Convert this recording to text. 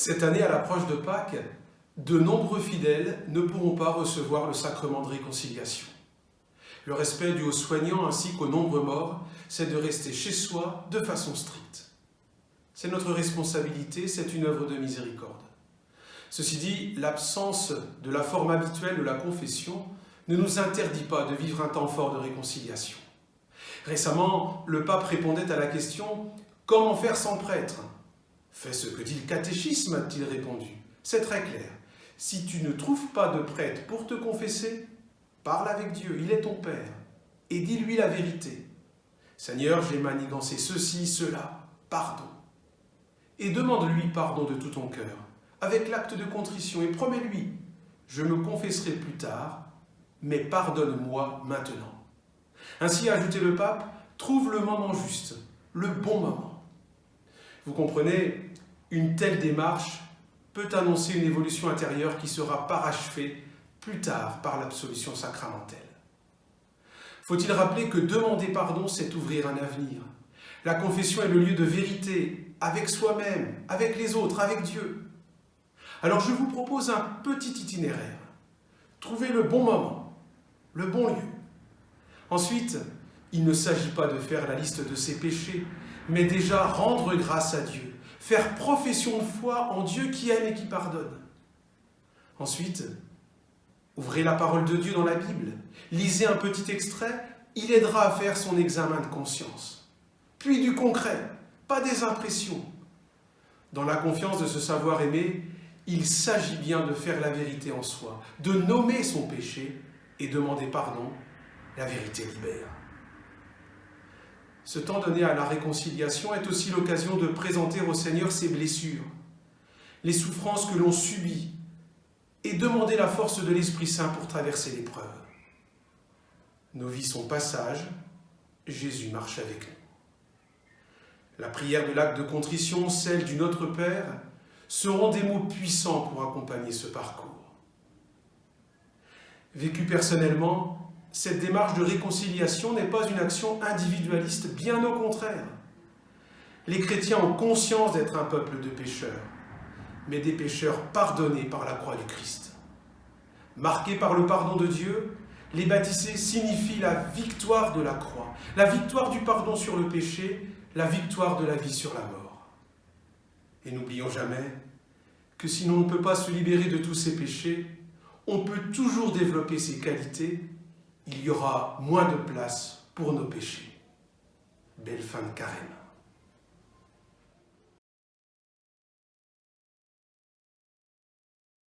Cette année, à l'approche de Pâques, de nombreux fidèles ne pourront pas recevoir le sacrement de réconciliation. Le respect dû aux soignants ainsi qu'aux nombreux morts, c'est de rester chez soi de façon stricte. C'est notre responsabilité, c'est une œuvre de miséricorde. Ceci dit, l'absence de la forme habituelle de la confession ne nous interdit pas de vivre un temps fort de réconciliation. Récemment, le pape répondait à la question « Comment faire sans prêtre ?» Fais ce que dit le catéchisme, a-t-il répondu. C'est très clair. Si tu ne trouves pas de prêtre pour te confesser, parle avec Dieu, il est ton Père, et dis-lui la vérité. Seigneur, j'ai manigancé ceci, cela, pardon. Et demande-lui pardon de tout ton cœur, avec l'acte de contrition, et promets-lui, je me confesserai plus tard, mais pardonne-moi maintenant. Ainsi, a ajouté le pape, trouve le moment juste, le bon moment. Vous comprenez, une telle démarche peut annoncer une évolution intérieure qui sera parachevée plus tard par l'absolution sacramentelle. Faut-il rappeler que demander pardon, c'est ouvrir un avenir. La confession est le lieu de vérité, avec soi-même, avec les autres, avec Dieu. Alors je vous propose un petit itinéraire. Trouvez le bon moment, le bon lieu. Ensuite, il ne s'agit pas de faire la liste de ses péchés, mais déjà rendre grâce à Dieu, faire profession de foi en Dieu qui aime et qui pardonne. Ensuite, ouvrez la parole de Dieu dans la Bible, lisez un petit extrait, il aidera à faire son examen de conscience. Puis du concret, pas des impressions. Dans la confiance de se savoir aimer, il s'agit bien de faire la vérité en soi, de nommer son péché et demander pardon. La vérité libère. Ce temps donné à la réconciliation est aussi l'occasion de présenter au Seigneur ses blessures, les souffrances que l'on subit, et demander la force de l'Esprit Saint pour traverser l'épreuve. Nos vies sont passage, Jésus marche avec nous. La prière de l'acte de contrition, celle du Notre Père, seront des mots puissants pour accompagner ce parcours. Vécu personnellement, cette démarche de réconciliation n'est pas une action individualiste, bien au contraire. Les chrétiens ont conscience d'être un peuple de pécheurs, mais des pécheurs pardonnés par la croix du Christ. Marqués par le pardon de Dieu, les baptisés signifient la victoire de la croix, la victoire du pardon sur le péché, la victoire de la vie sur la mort. Et n'oublions jamais que si l'on ne peut pas se libérer de tous ces péchés, on peut toujours développer ses qualités il y aura moins de place pour nos péchés. Belle fin de carême.